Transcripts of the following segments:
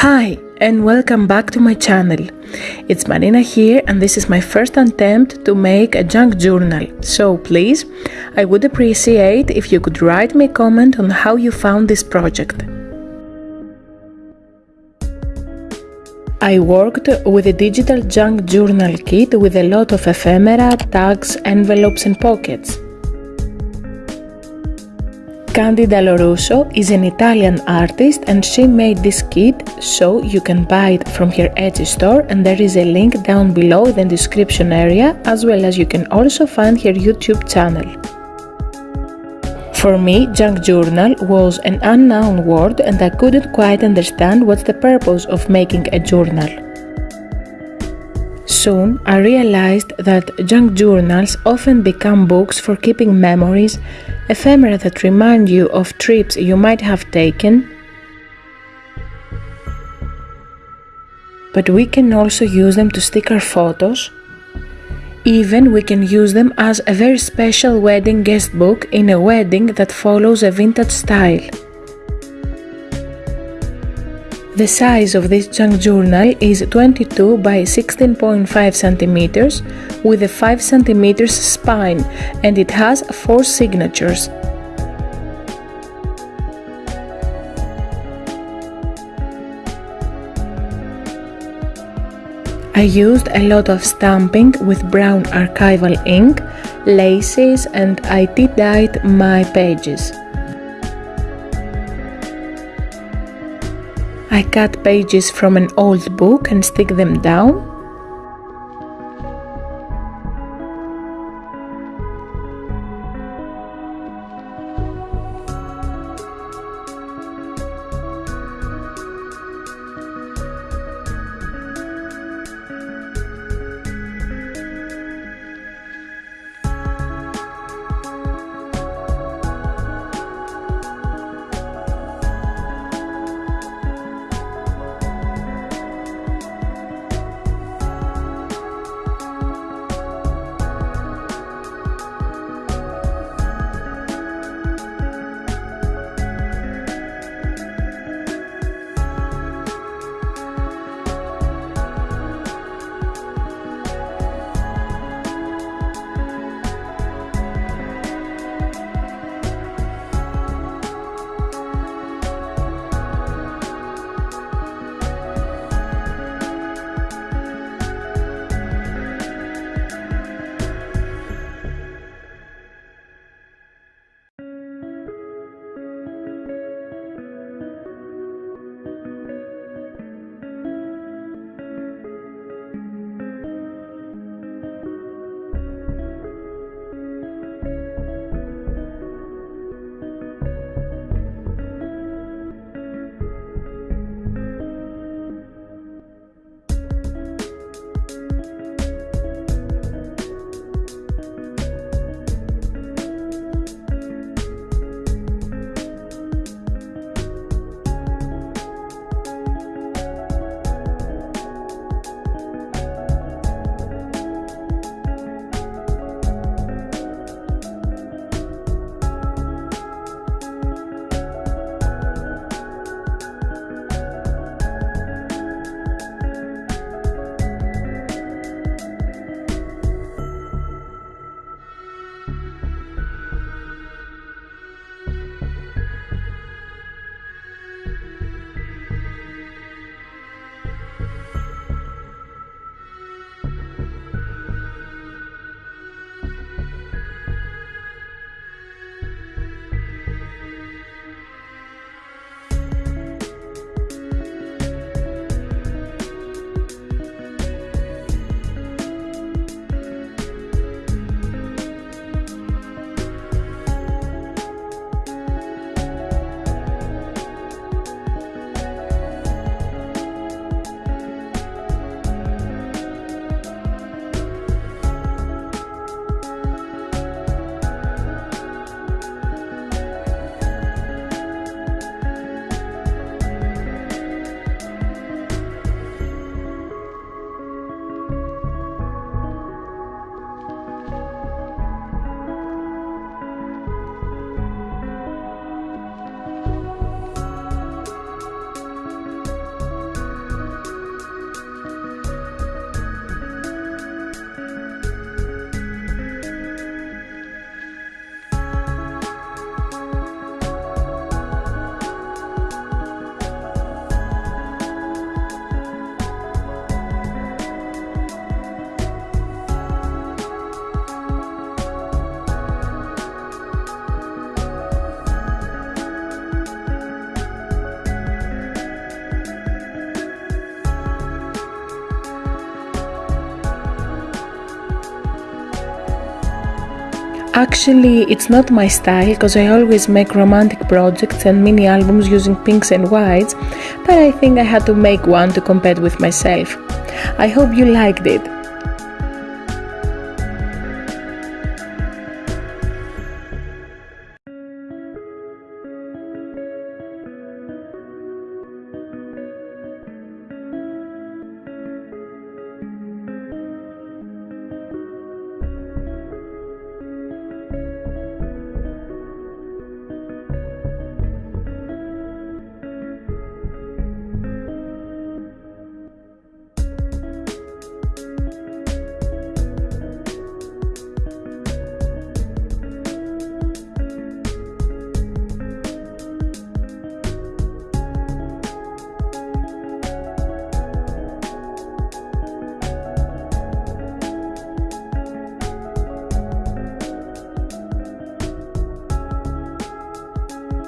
Hi and welcome back to my channel. It's Marina here and this is my first attempt to make a junk journal. So please, I would appreciate if you could write me a comment on how you found this project. I worked with a digital junk journal kit with a lot of ephemera, tags, envelopes and pockets. Candida Lorusso is an Italian artist and she made this kit so you can buy it from her Etsy store and there is a link down below in the description area as well as you can also find her YouTube channel. For me, junk journal was an unknown word and I couldn't quite understand what's the purpose of making a journal. Soon I realized that junk journals often become books for keeping memories, ephemera that remind you of trips you might have taken. But we can also use them to stick our photos. Even we can use them as a very special wedding guest book in a wedding that follows a vintage style. The size of this junk journal is 22 by 16.5 centimeters with a 5 centimeters spine and it has 4 signatures. I used a lot of stamping with brown archival ink, laces and I tea-dyed my pages. I cut pages from an old book and stick them down. Actually, it's not my style because I always make romantic projects and mini albums using pinks and whites, but I think I had to make one to compete with myself. I hope you liked it.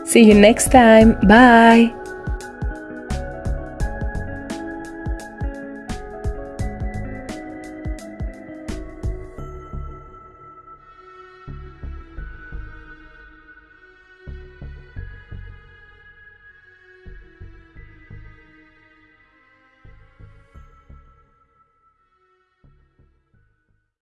See you next time. Bye.